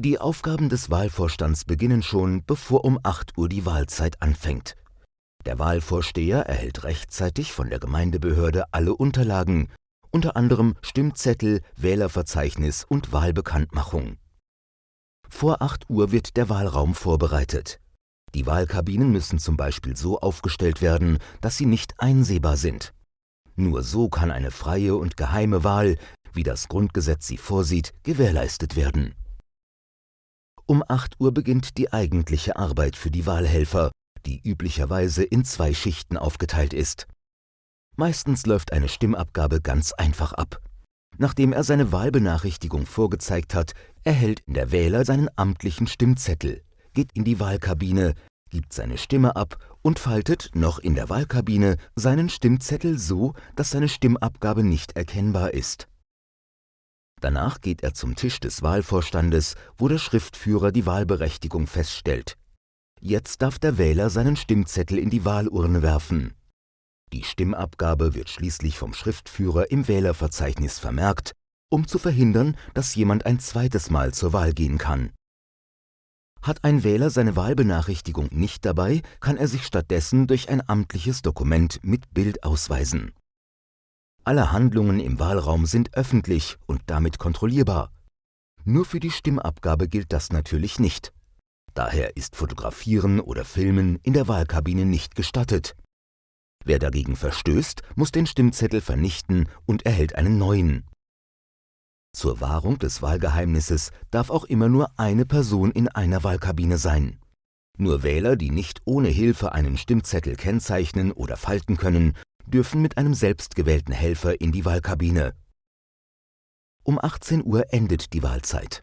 Die Aufgaben des Wahlvorstands beginnen schon, bevor um 8 Uhr die Wahlzeit anfängt. Der Wahlvorsteher erhält rechtzeitig von der Gemeindebehörde alle Unterlagen, unter anderem Stimmzettel, Wählerverzeichnis und Wahlbekanntmachung. Vor 8 Uhr wird der Wahlraum vorbereitet. Die Wahlkabinen müssen zum Beispiel so aufgestellt werden, dass sie nicht einsehbar sind. Nur so kann eine freie und geheime Wahl, wie das Grundgesetz sie vorsieht, gewährleistet werden. Um 8 Uhr beginnt die eigentliche Arbeit für die Wahlhelfer, die üblicherweise in zwei Schichten aufgeteilt ist. Meistens läuft eine Stimmabgabe ganz einfach ab. Nachdem er seine Wahlbenachrichtigung vorgezeigt hat, erhält der Wähler seinen amtlichen Stimmzettel, geht in die Wahlkabine, gibt seine Stimme ab und faltet, noch in der Wahlkabine, seinen Stimmzettel so, dass seine Stimmabgabe nicht erkennbar ist. Danach geht er zum Tisch des Wahlvorstandes, wo der Schriftführer die Wahlberechtigung feststellt. Jetzt darf der Wähler seinen Stimmzettel in die Wahlurne werfen. Die Stimmabgabe wird schließlich vom Schriftführer im Wählerverzeichnis vermerkt, um zu verhindern, dass jemand ein zweites Mal zur Wahl gehen kann. Hat ein Wähler seine Wahlbenachrichtigung nicht dabei, kann er sich stattdessen durch ein amtliches Dokument mit Bild ausweisen. Alle Handlungen im Wahlraum sind öffentlich und damit kontrollierbar. Nur für die Stimmabgabe gilt das natürlich nicht. Daher ist Fotografieren oder Filmen in der Wahlkabine nicht gestattet. Wer dagegen verstößt, muss den Stimmzettel vernichten und erhält einen neuen. Zur Wahrung des Wahlgeheimnisses darf auch immer nur eine Person in einer Wahlkabine sein. Nur Wähler, die nicht ohne Hilfe einen Stimmzettel kennzeichnen oder falten können, dürfen mit einem selbstgewählten Helfer in die Wahlkabine. Um 18 Uhr endet die Wahlzeit.